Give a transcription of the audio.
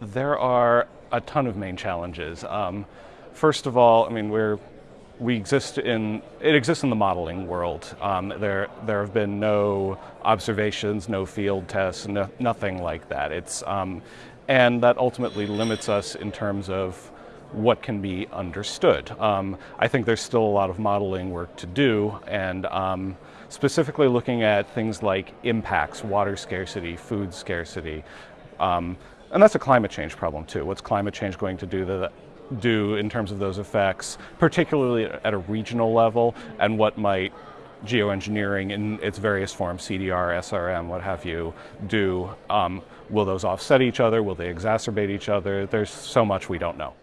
There are a ton of main challenges. Um, first of all, I mean, we're we exist in it exists in the modeling world. Um, there there have been no observations, no field tests, no, nothing like that. It's um, and that ultimately limits us in terms of what can be understood. Um, I think there's still a lot of modeling work to do, and um, specifically looking at things like impacts, water scarcity, food scarcity. And that's a climate change problem too. What's climate change going to do that, do in terms of those effects, particularly at a regional level, and what might geoengineering in its various forms, CDR, SRM, what have you, do. Um, will those offset each other? Will they exacerbate each other? There's so much we don't know.